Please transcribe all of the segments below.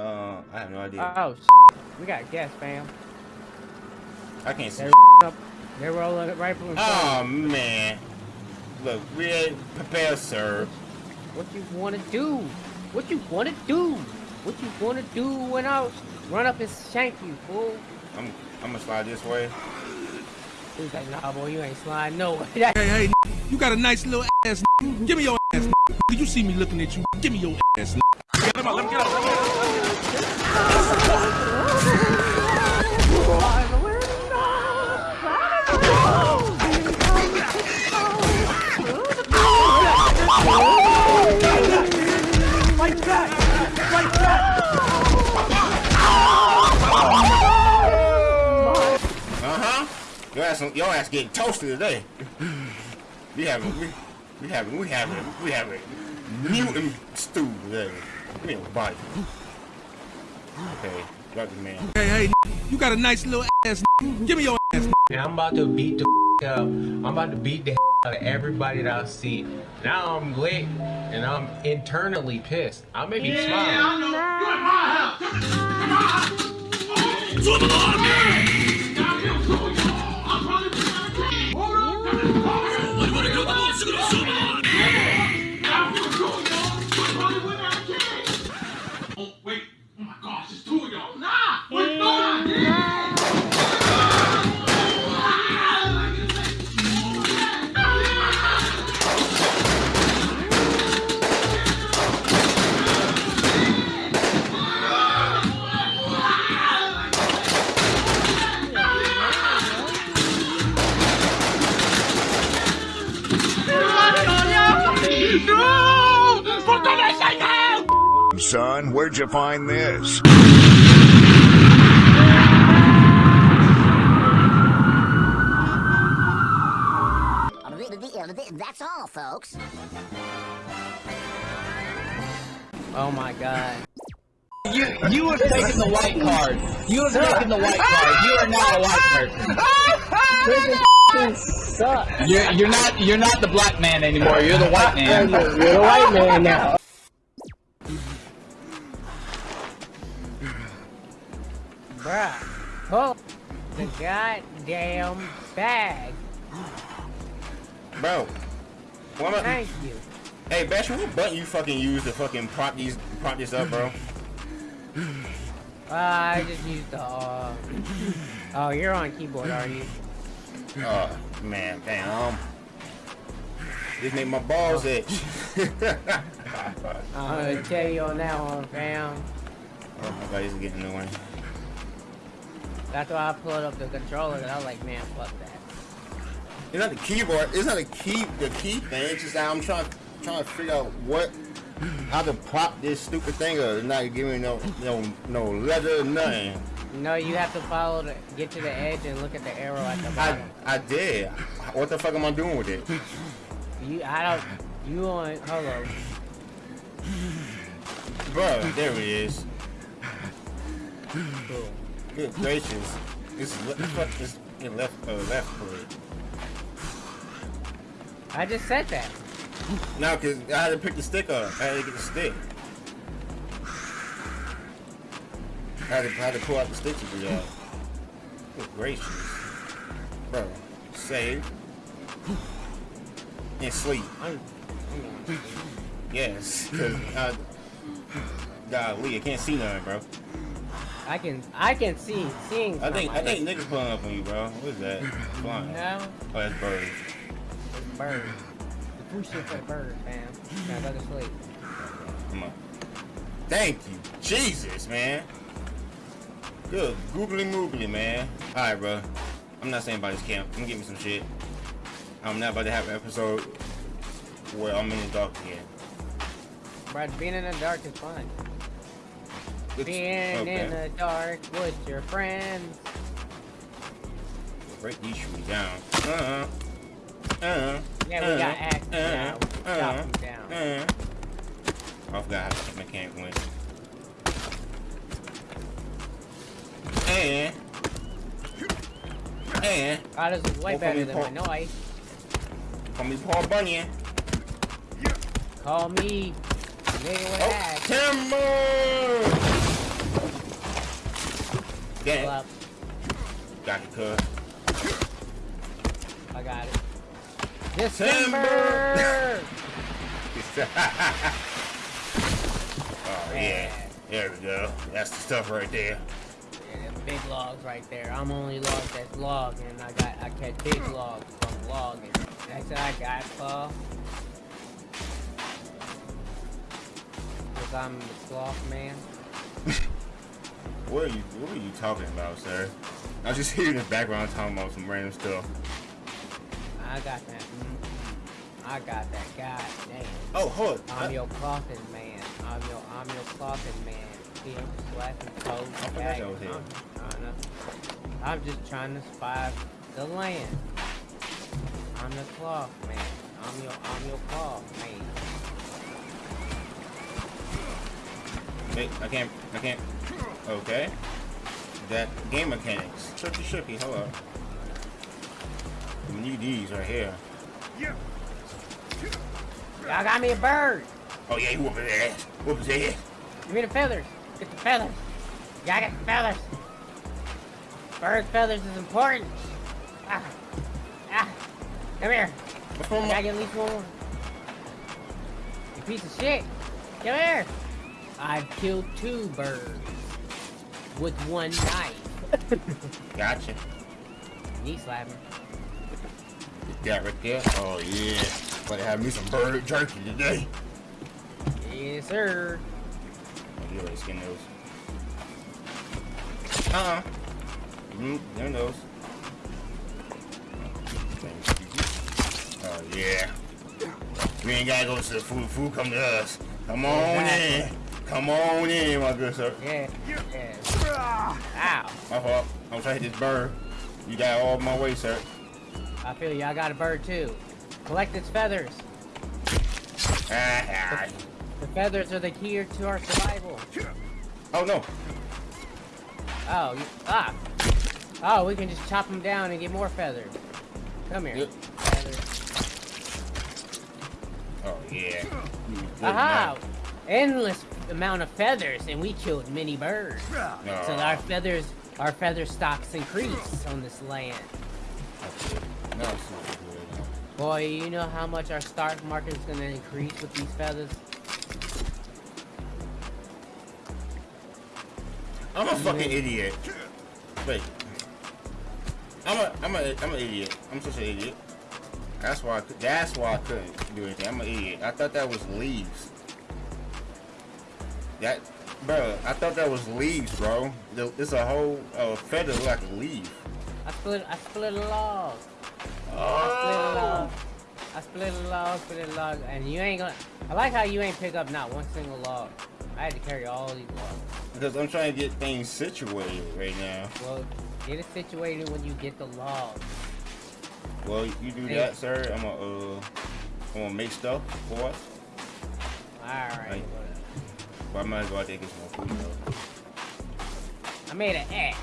Uh, I have no idea. Oh, we got gas, fam. I can't see. They're up. They're rolling it right from Oh man. Look, we prepare, sir. What you wanna do? What you wanna do? What you wanna do when I run up and shank you, fool? I'm I'm gonna slide this way. He's like, nah, boy, you ain't sliding nowhere. Hey, hey, you got a nice little ass. Give me your ass. You see me looking at you. Give me your ass. Get him out. Let me get up. Uh-huh. Your ass, your ass getting toasted today. We having, we, we having, we having, we having mutant stew today. Give me a bite. Okay, got the man. Hey, hey, you got a nice little ass. Give me your ass. And I'm about to beat the up. I'm about to beat the out of everybody that I see. Now I'm lit and I'm internally pissed. I may be smiling. Yeah, I know. You're in my house. You're in my house. Oh, you find this? That's all, folks. Oh my god. You you have taken the white card. You have taken the white card. You are not a white person. You're you're not you're not the black man anymore. You're the white man. You're the white man now. Bruh. pull the goddamn bag. Bro. What am I, Thank you. hey, Bash, what button you fucking use to fucking prop these prop this up, bro? Uh, I just used the, uh... Oh, you're on keyboard, are you? Oh man, damn. This make my balls itch. I'm gonna tell you on that one, fam. Oh my god, he's getting annoying. That's why I pulled up the controller and I was like, man, fuck that. It's not the keyboard. It's not the key. The key thing. It's just that I'm trying trying to figure out what how to prop this stupid thing up. It's not giving me no no no leather or nothing. No, you have to follow the, get to the edge and look at the arrow at the I bottom. I did. What the fuck am I doing with it? You, I don't, you on, hold on. Bro, there it is. Cool. Good gracious. This is fuck this in left uh, left foot. I just said that. No, cause I had to pick the stick up. I had to get the stick. I had to, I had to pull out the stick to do that. Good gracious. Bro, save. And sleep. Yes. Cause uh, golly, I can't see nothing, bro. I can, I can see, seeing. I think I think niggas pulling up on you, bro. What is that? Flying. No, Oh, that's birds. it's bird. The push it for the bird, fam. Now go to sleep. Come on. Thank you. Jesus, man. Good. Googly moogly, man. Alright, bro. I'm not saying about this camp. Get me some shit. I'm not about to have an episode where I'm in the dark again. But being in the dark is fun. It's- Being okay. in the dark with your friends. Break these shoes down. Uh-huh. Uh-huh. Yeah, we got axes uh, now. We chop uh, them down. uh. I forgot how to mechanic went. And and Oh, this is way Well, better than my noise. call me Paul Bunyan. Call me nigga with Oh, axe. timber! Get Pull it. Got the cut. I got it. December! oh yeah. There we go. That's the stuff right there. Yeah, big logs right there. I'm only log that's logging. I got I catch big logs from logging. That's what I got, Paul. Cause I'm the sloth man. What are you what are you talking about, sir? I was just hearing in the background talking about some random stuff. I got that. mm, I got that. God damn. Oh, hold on. I'm your clothing man. I'm your I'm your clothing man. See, I'm just slapping toes. I forgot y'all was here. I'm, trying to. I'm just trying to spy the land. I'm the cloth man. I'm your I'm your cloth man. Wait, I can't I can't Okay. That game mechanics. Tricky, hold up. We need these right here. Y'all got me a bird. Oh yeah, you whoop his ass. Whoop his ass. Give me the feathers. Get the feathers. Y'all get the feathers. Bird feathers is important. Ah. Ah. Come here. What's wrong I gotta get at least one more. You piece of shit. Come here. I've killed two birds with one knife. Gotcha. Knee slapping. That right there. Oh yeah. To have me some bird jerky today. Yes, sir. Oh, you already skinned those. Uh-uh. Mm, there those. Oh yeah. We ain't gotta go to the food. Food come to us. Come on in. Come on in, my good sir. Yeah. Yeah. Ow. My fault. I was trying to hit this bird. You got all my way, sir. I feel you. I got a bird too. Collect its feathers. Ah, ah. The feathers are the key to our survival. Oh no. Oh, you, ah. Oh, we can just chop them down and get more feathers. Come here. Yep. Feathers. Oh yeah. You good Aha! enough. Endless amount of feathers, and we killed many birds. No. So our feathers, our feather stocks increase on this land. No, it's super good. Boy, you know how much our stock market is gonna increase with these feathers? I'm a fucking idiot. Wait. I'm a I'm a I'm an idiot. I'm such an idiot. That's why I could, that's why I couldn't do anything. I'm an idiot. I thought that was leaves. That bro, I thought that was leaves, bro. It's a whole uh, feather like a leaf. I split, I split a log. I split a log. I split a log, split a log, and you ain't gonna. I like how you ain't pick up not one single log. I had to carry all these logs. Because I'm trying to get things situated right now. Well, get it situated when you get the log. Well, you do Hey. that, sir. I'm gonna uh, I'm gonna make stuff for us. Alright, Right. But I might as well take get some food though. I made an X.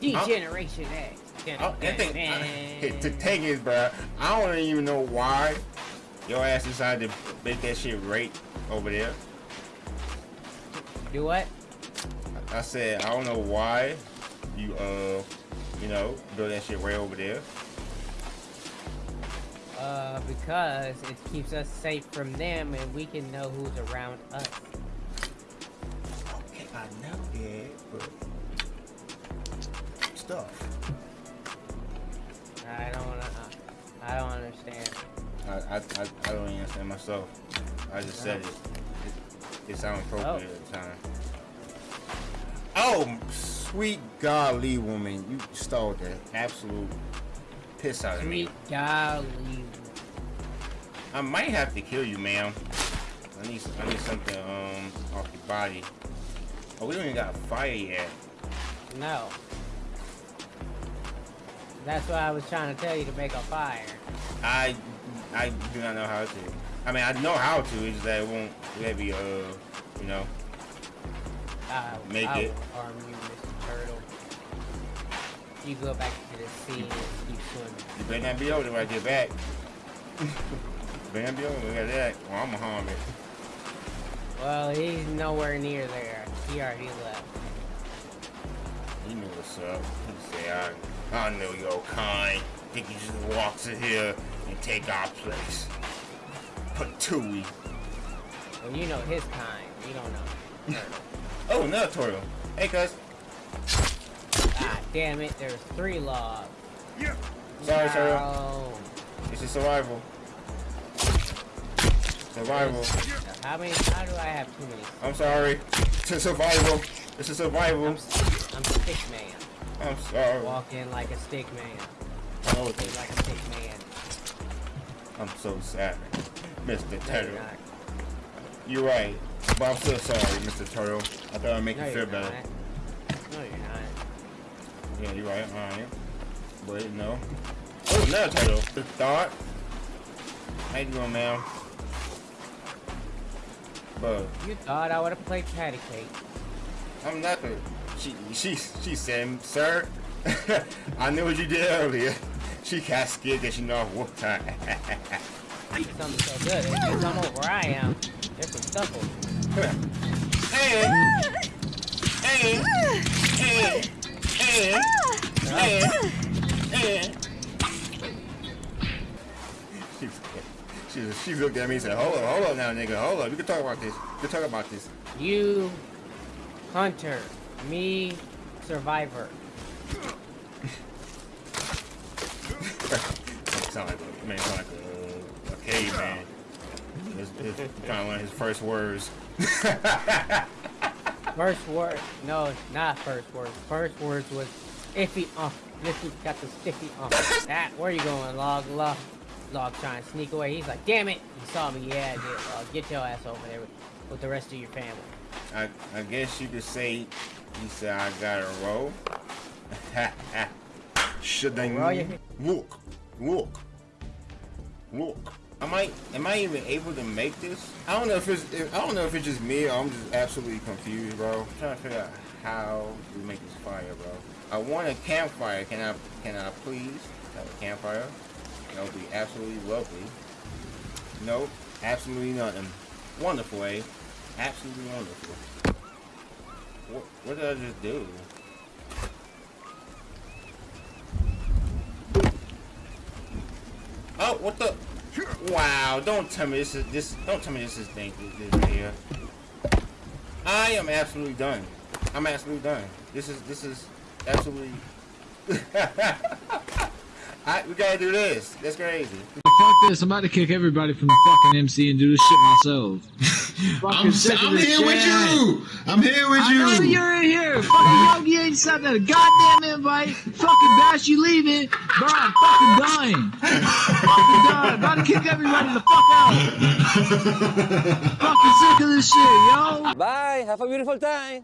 D-Generation X. Oh, that thing, the thing is, bro, I don't even know why your ass decided to make that shit right over there. Do what? I said, I don't know why you, uh, you know, build that shit right over there. Uh, because it keeps us safe from them and we can know who's around us. That, but stuff. I don't wanna, I don't understand. I, I, I, I don't even understand myself. I just said it. It, it sounded appropriate at the time. Oh, sweet godly woman, you stole the absolute piss out of me. Sweet golly. I might have to kill you, ma'am. I need I need something um off your body. Oh, we don't even got a fire yet. No. That's why I was trying to tell you to make a fire. I I do not know how to. I mean, I know how to. It's just that it won't let me uh you know. I, Make I it. harm you, Mr. Turtle. You go back to the sea and keep swimming. You better not be over there when I get back. better not be over there. That. Well, I'm gonna harm it. Well, he's nowhere near there. He already left. He knew what's up. He say, I, I know your kind. Think you just walk to here and take our place. Patooey. Well, you know his kind. You don't know. Oh, another turtle. Hey, cuz. ah, damn it. There's three logs. Sorry, sorry. No. It's a survival. Survival. How many? How do I have too many? I'm sorry. It's a survival. It's a survival. I'm, I'm stick man. I'm sorry. Walking like a stick man. Oh, I Walking like a stick man. I'm so sorry, Mr. Turtle. you're. You're right, but I'm still sorry, Mr. Turtle. I thought I'd make No, you feel better. No, you're not. Yeah, you're right. Alright. But no. Oh, another turtle. Good thought. How you doing, ma'am? But You thought I would have played patty cake. I'm not the. She she she said, sir. I knew what you did earlier. She got scared that she know what time. Something so good. It's because I'm over where I am. There's some stuff over hey, hey, hey, hey, hey, she, she looked at me and said, hold up, hold up now, nigga, hold up. We can talk about this. We can talk about this. You, Hunter, me, Survivor. sound like a man, sound like a, a caveman. It's, it's kind of one of his first words. First word, no, it's not first words. First words was iffy. Uh, Iffy got the stiffy. Uh, that. Where you going, log? Log, log trying to sneak away. He's like, damn it, you saw me. Yeah, I did. Log, get your ass over there with, with the rest of your family. I, I guess you could say he said I got a roll. Should I look, look, look? Am I am I even able to make this? I don't know if it's if, I don't know if it's just me or I'm just absolutely confused, bro. I'm trying to figure out how we make this fire, bro. I want a campfire. Can I can I please have a campfire? That would be absolutely lovely. Nope, absolutely nothing. Wonderful, eh? Absolutely wonderful. What, what did I just do? Oh, what the? Wow! Don't tell me this is this. Don't tell me this is. This, this right here. I am absolutely done. I'm absolutely done. This is this is absolutely. I, we gotta do this. That's crazy. Fuck this, I'm about to kick everybody from the fucking MC and do this shit myself. I'm, I'm this here with you. I'm here with you. I know you. you're in here. Fucking Yogi ain't sent that a goddamn invite. Fucking Bash, you leaving. Bro, I'm fucking dying. fucking dying. About to kick everybody the fuck out. fucking sick of this shit, yo. Bye. Have a beautiful time.